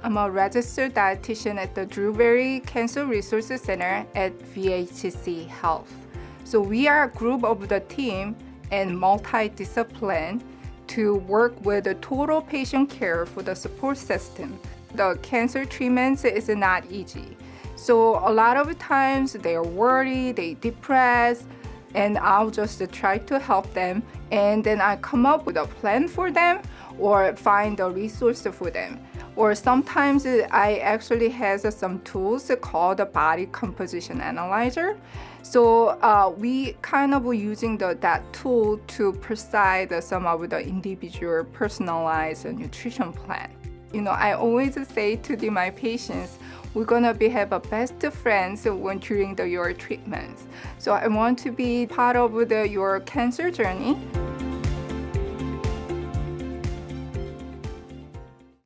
I'm a registered dietitian at the Drewberry Cancer Resources Center at VHC Health. So we are a group of the team and multi-discipline to work with the total patient care for the support system. The cancer treatments is not easy. So a lot of times they're worried, they depressed, and I'll just try to help them and then I come up with a plan for them or find a resource for them. Or sometimes I actually has some tools called body composition analyzer. So uh, we kind of using the, that tool to precise some of the individual personalized nutrition plan. You know, I always say to the, my patients, we're gonna be have a best friends when during the, your treatments. So I want to be part of the, your cancer journey.